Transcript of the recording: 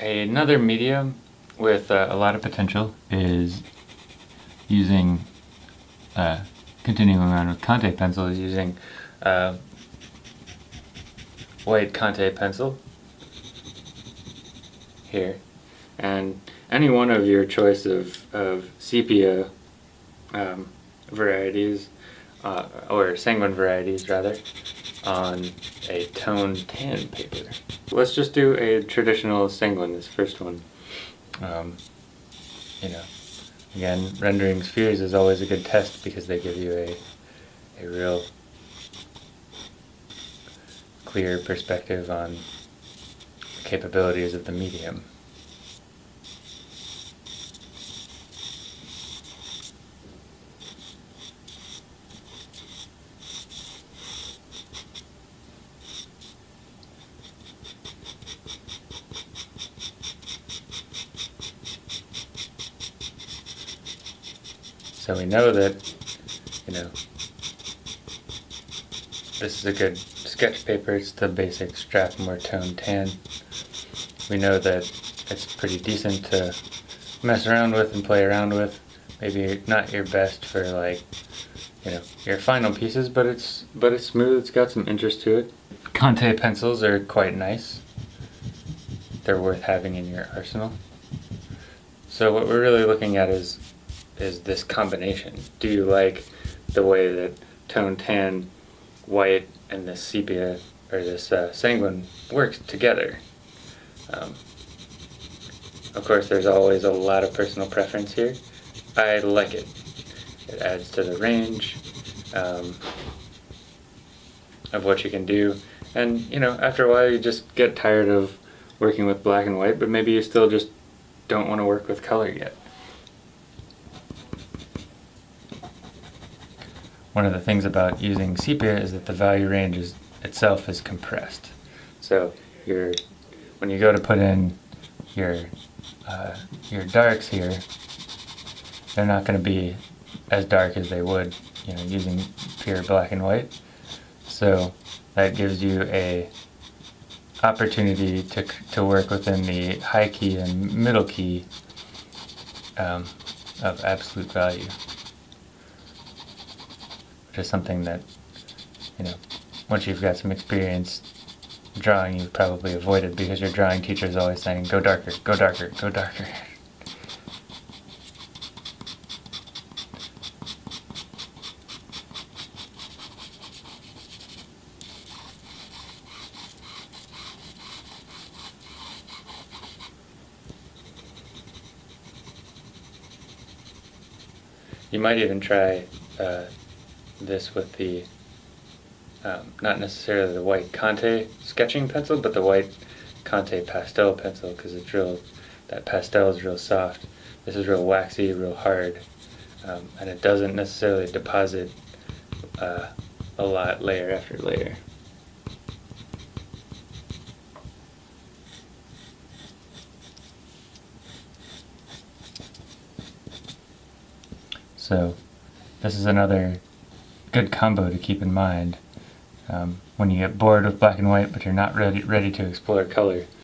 Another medium with uh, a lot of potential is using, uh, continuing on with Conte pencil, is using uh, white Conte pencil here. And any one of your choice of, of sepia um, varieties, uh, or sanguine varieties rather, on a toned tan paper. Let's just do a traditional sanguine, this first one. Um, you know, again, rendering spheres is always a good test because they give you a, a real clear perspective on the capabilities of the medium. So we know that, you know, this is a good sketch paper. It's the basic Strathmore Tone Tan. We know that it's pretty decent to mess around with and play around with. Maybe not your best for like, you know, your final pieces, but it's but it's smooth. It's got some interest to it. Conte pencils are quite nice. They're worth having in your arsenal. So what we're really looking at is is this combination. Do you like the way that tone tan, white, and this sepia, or this uh, sanguine works together? Um, of course, there's always a lot of personal preference here. I like it. It adds to the range um, of what you can do. And, you know, after a while you just get tired of working with black and white, but maybe you still just don't want to work with color yet. One of the things about using sepia is that the value range is, itself is compressed. So your, when you go to put in your, uh, your darks here, they're not going to be as dark as they would you know, using pure black and white. So that gives you a opportunity to, to work within the high key and middle key um, of absolute value something that, you know, once you've got some experience drawing, you've probably avoided because your drawing teacher is always saying, go darker, go darker, go darker. You might even try uh, this with the, um, not necessarily the white Conte sketching pencil, but the white Conte pastel pencil because it's real, that pastel is real soft. This is real waxy, real hard, um, and it doesn't necessarily deposit uh, a lot layer after layer. So this is another good combo to keep in mind um, when you get bored with black and white but you're not ready, ready to explore color.